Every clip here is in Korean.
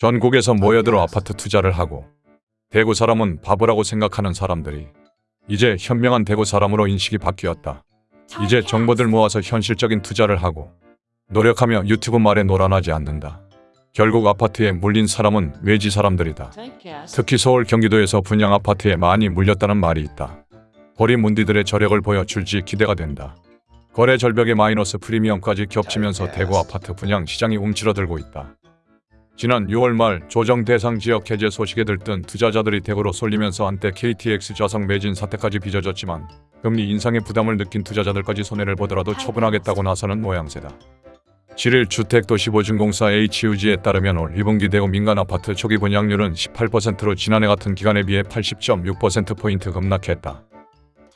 전국에서 모여들어 아파트 투자를 하고 대구 사람은 바보라고 생각하는 사람들이 이제 현명한 대구 사람으로 인식이 바뀌었다. 이제 정보들 모아서 현실적인 투자를 하고 노력하며 유튜브 말에 노란하지 않는다. 결국 아파트에 물린 사람은 외지 사람들이다. 특히 서울 경기도에서 분양 아파트에 많이 물렸다는 말이 있다. 거리 문디들의 저력을 보여 줄지 기대가 된다. 거래 절벽의 마이너스 프리미엄까지 겹치면서 대구 아파트 분양 시장이 움츠러들고 있다. 지난 6월 말 조정 대상 지역 해제 소식에 들뜬 투자자들이 대구로 쏠리면서 한때 KTX 좌석 매진 사태까지 빚어졌지만 금리 인상의 부담을 느낀 투자자들까지 손해를 보더라도 처분하겠다고 나서는 모양새다. 7일 주택도시보증공사 HUG에 따르면 올 2분기 대구 민간 아파트 초기 분양률은 18%로 지난해 같은 기간에 비해 80.6%포인트 급락했다.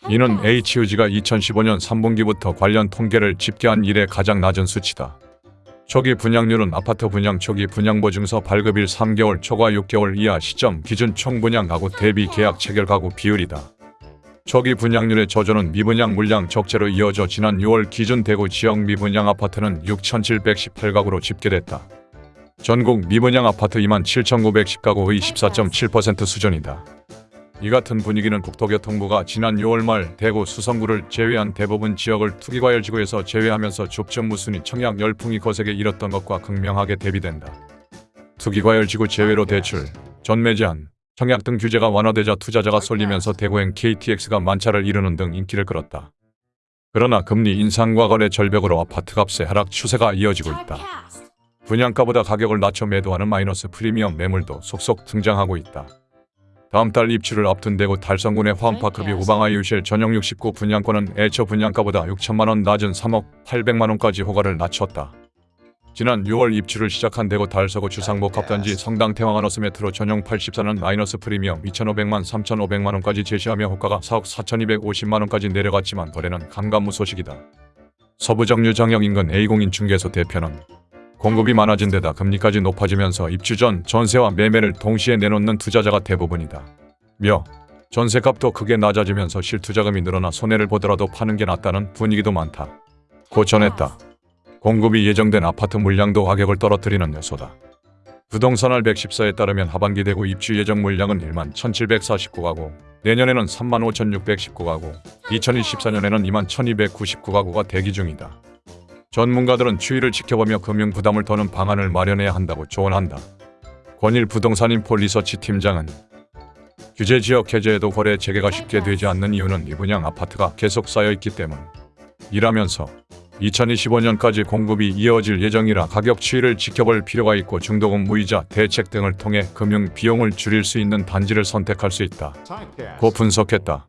이는 HUG가 2015년 3분기부터 관련 통계를 집계한 이래 가장 낮은 수치다. 초기 분양률은 아파트 분양 초기 분양보증서 발급일 3개월 초과 6개월 이하 시점 기준 총분양 가구 대비 계약 체결 가구 비율이다. 초기 분양률의 저조는 미분양 물량 적재로 이어져 지난 6월 기준 대구 지역 미분양 아파트는 6,718가구로 집계됐다. 전국 미분양 아파트 27,910가구의 14.7% 수준이다. 이 같은 분위기는 국토교통부가 지난 6월 말 대구 수성구를 제외한 대부분 지역을 투기과열지구에서 제외하면서 좁전 무순위 청약 열풍이 거세게 일었던 것과 극명하게 대비된다. 투기과열지구 제외로 대출, 전매 제한, 청약 등 규제가 완화되자 투자자가 쏠리면서 대구행 KTX가 만차를 이루는 등 인기를 끌었다. 그러나 금리 인상과 거래 절벽으로 아파트 값의 하락 추세가 이어지고 있다. 분양가보다 가격을 낮춰 매도하는 마이너스 프리미엄 매물도 속속 등장하고 있다. 다음 달 입주를 앞둔 대구 달성군의 화엄파크비 우방아이유실 전용 69 분양권은 애초 분양가보다 6천만 원 낮은 3억 8백만 원까지 호가를 낮췄다. 지난 6월 입주를 시작한 대구 달서구 주상복 합단지 성당 태왕하너스 메트로 전용 84는 마이너스 프리미엄 2,500만 3,500만 원까지 제시하며 호가가 4억 4,250만 원까지 내려갔지만 거래는 감감무 소식이다. 서부정류 정역 인근 A공인 중개소 대표는 공급이 많아진 데다 금리까지 높아지면서 입주 전 전세와 매매를 동시에 내놓는 투자자가 대부분이다. 며 전세값도 크게 낮아지면서 실투자금이 늘어나 손해를 보더라도 파는 게 낫다는 분위기도 많다. 고 전했다. 공급이 예정된 아파트 물량도 가격을 떨어뜨리는 요소다. 부동산알 114에 따르면 하반기 대구 입주 예정 물량은 1만 1749가구, 내년에는 3만 5619가구, 2024년에는 2만 1299가구가 대기 중이다. 전문가들은 추이를 지켜보며 금융 부담을 더는 방안을 마련해야 한다고 조언한다. 권일 부동산인포 리서치 팀장은 규제 지역 해제에도 거래 재개가 쉽게 되지 않는 이유는 이 분양 아파트가 계속 쌓여있기 때문. 이라면서 2025년까지 공급이 이어질 예정이라 가격 추이를 지켜볼 필요가 있고 중도금 무이자 대책 등을 통해 금융 비용을 줄일 수 있는 단지를 선택할 수 있다. 고 분석했다.